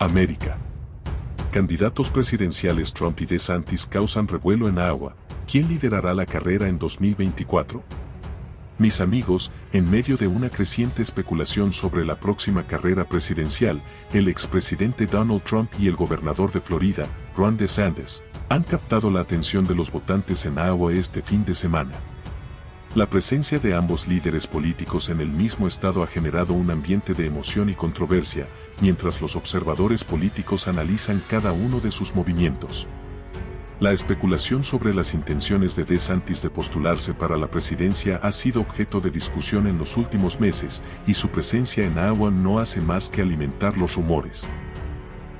América. Candidatos presidenciales Trump y DeSantis causan revuelo en Iowa. ¿Quién liderará la carrera en 2024? Mis amigos, en medio de una creciente especulación sobre la próxima carrera presidencial, el expresidente Donald Trump y el gobernador de Florida, Ron DeSantis, han captado la atención de los votantes en Iowa este fin de semana. La presencia de ambos líderes políticos en el mismo estado ha generado un ambiente de emoción y controversia, mientras los observadores políticos analizan cada uno de sus movimientos. La especulación sobre las intenciones de DeSantis de postularse para la presidencia ha sido objeto de discusión en los últimos meses y su presencia en Iowa no hace más que alimentar los rumores.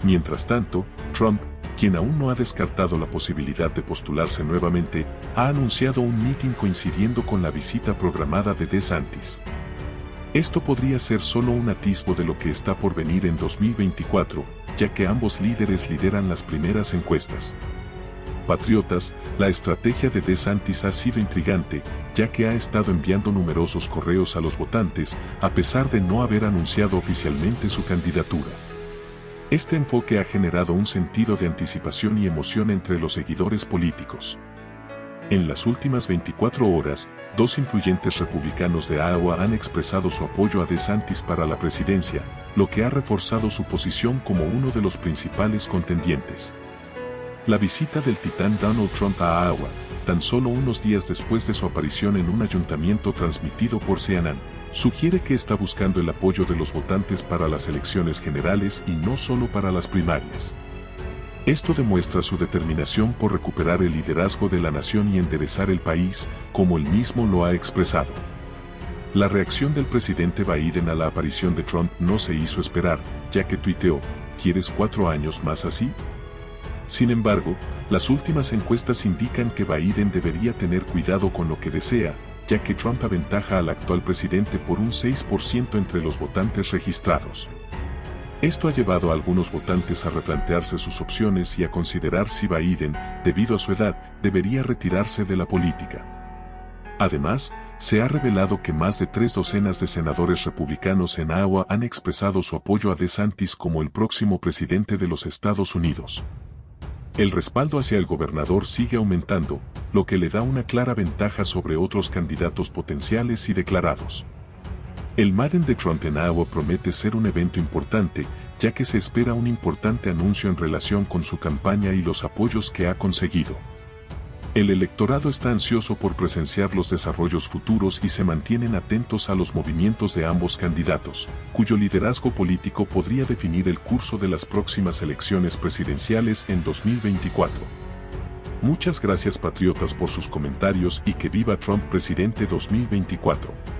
Mientras tanto, Trump, quien aún no ha descartado la posibilidad de postularse nuevamente, ha anunciado un mitin coincidiendo con la visita programada de DeSantis. Esto podría ser solo un atisbo de lo que está por venir en 2024, ya que ambos líderes lideran las primeras encuestas. Patriotas, la estrategia de DeSantis ha sido intrigante, ya que ha estado enviando numerosos correos a los votantes, a pesar de no haber anunciado oficialmente su candidatura. Este enfoque ha generado un sentido de anticipación y emoción entre los seguidores políticos. En las últimas 24 horas, dos influyentes republicanos de Iowa han expresado su apoyo a DeSantis para la presidencia, lo que ha reforzado su posición como uno de los principales contendientes. La visita del titán Donald Trump a Iowa, tan solo unos días después de su aparición en un ayuntamiento transmitido por CNN, sugiere que está buscando el apoyo de los votantes para las elecciones generales y no solo para las primarias. Esto demuestra su determinación por recuperar el liderazgo de la nación y enderezar el país, como él mismo lo ha expresado. La reacción del presidente Biden a la aparición de Trump no se hizo esperar, ya que tuiteó, ¿quieres cuatro años más así? Sin embargo, las últimas encuestas indican que Biden debería tener cuidado con lo que desea, ya que Trump aventaja al actual presidente por un 6% entre los votantes registrados. Esto ha llevado a algunos votantes a replantearse sus opciones y a considerar si Biden, debido a su edad, debería retirarse de la política. Además, se ha revelado que más de tres docenas de senadores republicanos en Iowa han expresado su apoyo a DeSantis como el próximo presidente de los Estados Unidos. El respaldo hacia el gobernador sigue aumentando, lo que le da una clara ventaja sobre otros candidatos potenciales y declarados. El Madden de Trump en Iowa promete ser un evento importante, ya que se espera un importante anuncio en relación con su campaña y los apoyos que ha conseguido. El electorado está ansioso por presenciar los desarrollos futuros y se mantienen atentos a los movimientos de ambos candidatos, cuyo liderazgo político podría definir el curso de las próximas elecciones presidenciales en 2024. Muchas gracias patriotas por sus comentarios y que viva Trump presidente 2024.